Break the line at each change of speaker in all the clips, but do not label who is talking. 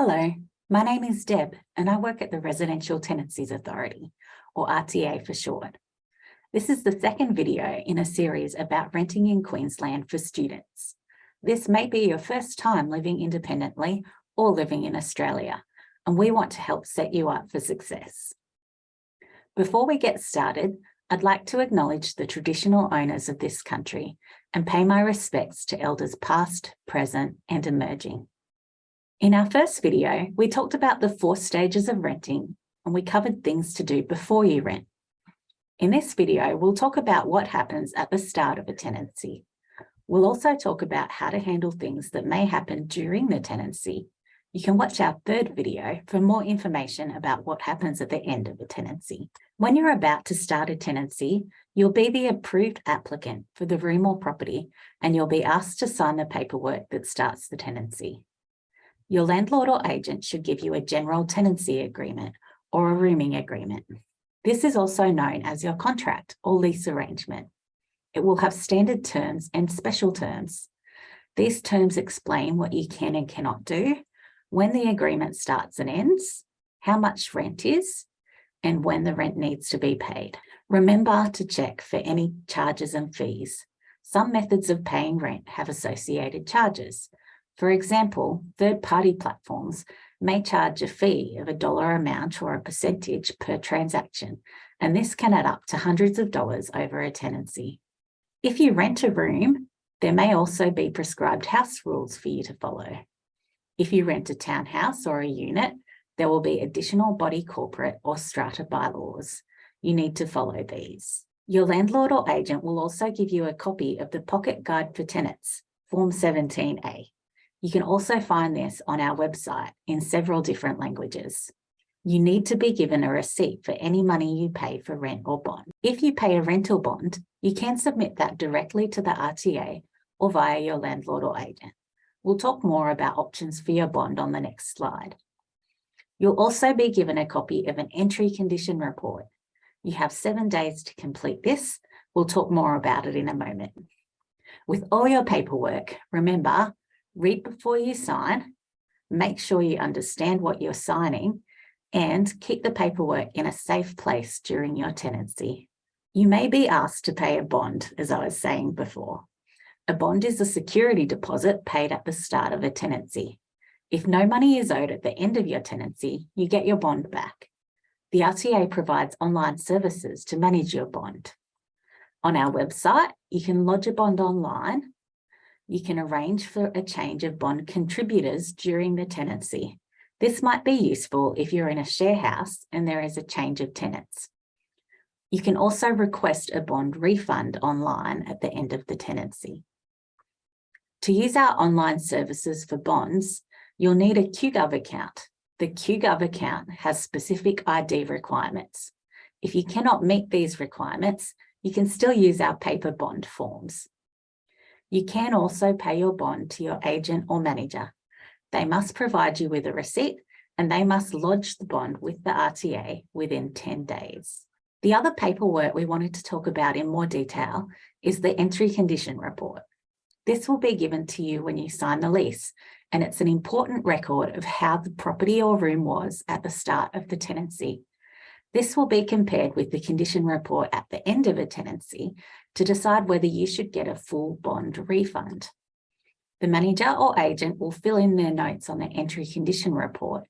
Hello, my name is Deb and I work at the Residential Tenancies Authority, or RTA for short. This is the second video in a series about renting in Queensland for students. This may be your first time living independently or living in Australia, and we want to help set you up for success. Before we get started, I'd like to acknowledge the traditional owners of this country and pay my respects to elders past, present and emerging. In our first video, we talked about the four stages of renting and we covered things to do before you rent. In this video, we'll talk about what happens at the start of a tenancy. We'll also talk about how to handle things that may happen during the tenancy. You can watch our third video for more information about what happens at the end of a tenancy. When you're about to start a tenancy, you'll be the approved applicant for the room or property, and you'll be asked to sign the paperwork that starts the tenancy. Your landlord or agent should give you a general tenancy agreement or a rooming agreement. This is also known as your contract or lease arrangement. It will have standard terms and special terms. These terms explain what you can and cannot do, when the agreement starts and ends, how much rent is, and when the rent needs to be paid. Remember to check for any charges and fees. Some methods of paying rent have associated charges, for example, third-party platforms may charge a fee of a dollar amount or a percentage per transaction, and this can add up to hundreds of dollars over a tenancy. If you rent a room, there may also be prescribed house rules for you to follow. If you rent a townhouse or a unit, there will be additional body corporate or strata bylaws. You need to follow these. Your landlord or agent will also give you a copy of the Pocket Guide for Tenants, Form 17A. You can also find this on our website in several different languages. You need to be given a receipt for any money you pay for rent or bond. If you pay a rental bond, you can submit that directly to the RTA or via your landlord or agent. We'll talk more about options for your bond on the next slide. You'll also be given a copy of an entry condition report. You have seven days to complete this. We'll talk more about it in a moment. With all your paperwork, remember, read before you sign, make sure you understand what you're signing, and keep the paperwork in a safe place during your tenancy. You may be asked to pay a bond, as I was saying before. A bond is a security deposit paid at the start of a tenancy. If no money is owed at the end of your tenancy, you get your bond back. The RTA provides online services to manage your bond. On our website, you can lodge a bond online you can arrange for a change of bond contributors during the tenancy. This might be useful if you're in a share house and there is a change of tenants. You can also request a bond refund online at the end of the tenancy. To use our online services for bonds, you'll need a QGov account. The QGov account has specific ID requirements. If you cannot meet these requirements, you can still use our paper bond forms. You can also pay your bond to your agent or manager. They must provide you with a receipt and they must lodge the bond with the RTA within 10 days. The other paperwork we wanted to talk about in more detail is the entry condition report. This will be given to you when you sign the lease, and it's an important record of how the property or room was at the start of the tenancy. This will be compared with the condition report at the end of a tenancy to decide whether you should get a full bond refund. The manager or agent will fill in their notes on the entry condition report,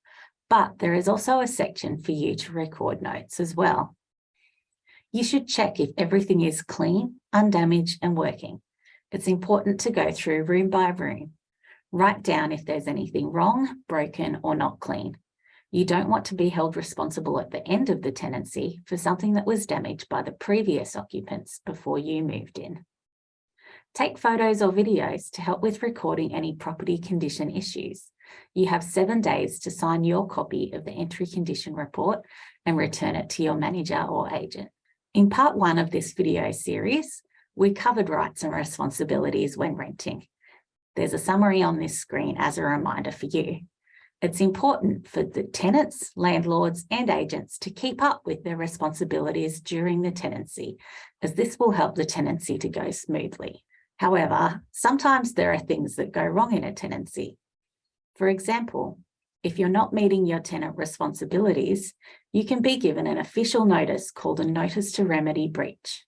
but there is also a section for you to record notes as well. You should check if everything is clean, undamaged and working. It's important to go through room by room. Write down if there's anything wrong, broken or not clean. You don't want to be held responsible at the end of the tenancy for something that was damaged by the previous occupants before you moved in. Take photos or videos to help with recording any property condition issues. You have seven days to sign your copy of the entry condition report and return it to your manager or agent. In part one of this video series, we covered rights and responsibilities when renting. There's a summary on this screen as a reminder for you. It's important for the tenants, landlords and agents to keep up with their responsibilities during the tenancy, as this will help the tenancy to go smoothly. However, sometimes there are things that go wrong in a tenancy. For example, If you're not meeting your tenant responsibilities, you can be given an official notice called a notice to remedy breach.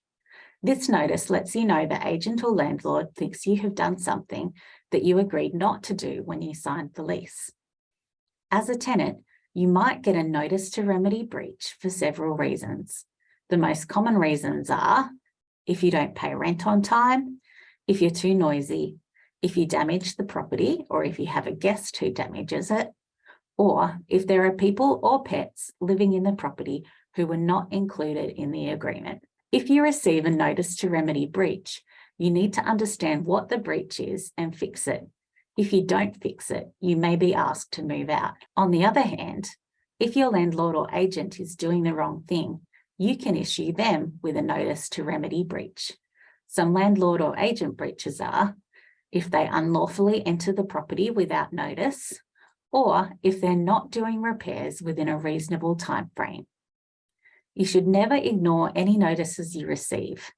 This notice lets you know the agent or landlord thinks you have done something that you agreed not to do when you signed the lease. As a tenant, you might get a notice to remedy breach for several reasons. The most common reasons are if you don't pay rent on time, if you're too noisy, if you damage the property or if you have a guest who damages it, or if there are people or pets living in the property who were not included in the agreement. If you receive a notice to remedy breach, you need to understand what the breach is and fix it. If you don't fix it, you may be asked to move out. On the other hand, if your landlord or agent is doing the wrong thing, you can issue them with a notice to remedy breach. Some landlord or agent breaches are if they unlawfully enter the property without notice, or if they're not doing repairs within a reasonable time frame. You should never ignore any notices you receive.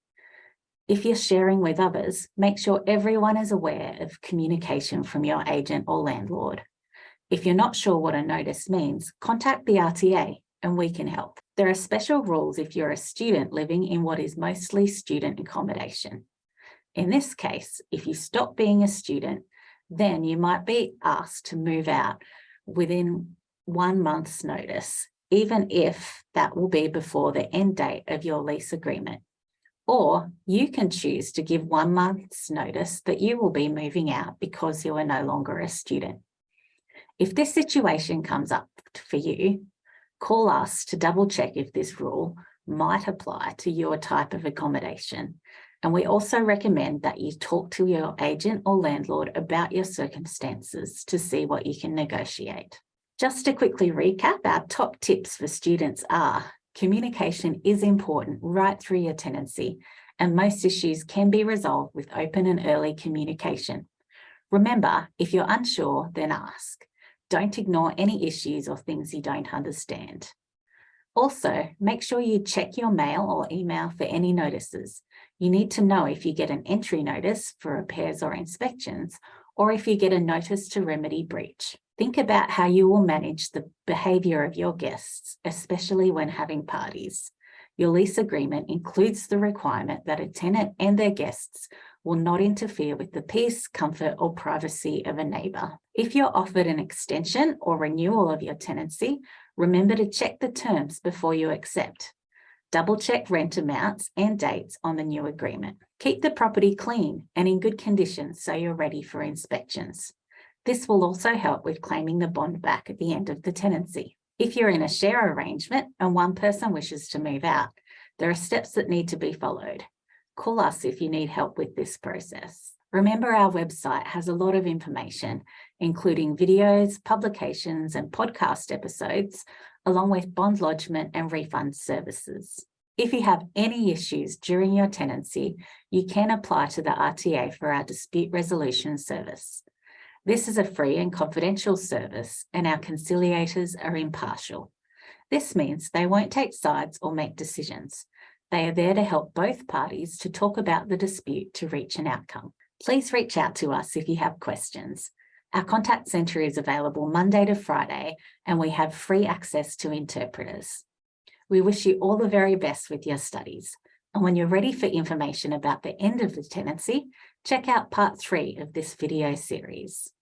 If you're sharing with others, make sure everyone is aware of communication from your agent or landlord. If you're not sure what a notice means, contact the RTA and we can help. There are special rules if you're a student living in what is mostly student accommodation. In this case, if you stop being a student, then you might be asked to move out within one month's notice, even if that will be before the end date of your lease agreement. Or you can choose to give one month's notice that you will be moving out because you are no longer a student. If this situation comes up for you, call us to double check if this rule might apply to your type of accommodation and we also recommend that you talk to your agent or landlord about your circumstances to see what you can negotiate. Just to quickly recap, our top tips for students are communication is important right through your tenancy and most issues can be resolved with open and early communication. Remember, if you're unsure, then ask. Don't ignore any issues or things you don't understand. Also, make sure you check your mail or email for any notices. You need to know if you get an entry notice for repairs or inspections, or if you get a notice to remedy breach. Think about how you will manage the behaviour of your guests, especially when having parties. Your lease agreement includes the requirement that a tenant and their guests will not interfere with the peace, comfort or privacy of a neighbour. If you're offered an extension or renewal of your tenancy, remember to check the terms before you accept. Double check rent amounts and dates on the new agreement. Keep the property clean and in good condition so you're ready for inspections. This will also help with claiming the bond back at the end of the tenancy. If you're in a share arrangement and one person wishes to move out, there are steps that need to be followed. Call us if you need help with this process. Remember our website has a lot of information, including videos, publications and podcast episodes along with bond lodgement and refund services. If you have any issues during your tenancy, you can apply to the RTA for our dispute resolution service. This is a free and confidential service and our conciliators are impartial. This means they won't take sides or make decisions. They are there to help both parties to talk about the dispute to reach an outcome. Please reach out to us if you have questions. Our contact centre is available Monday to Friday and we have free access to interpreters. We wish you all the very best with your studies. And when you're ready for information about the end of the tenancy, check out part three of this video series.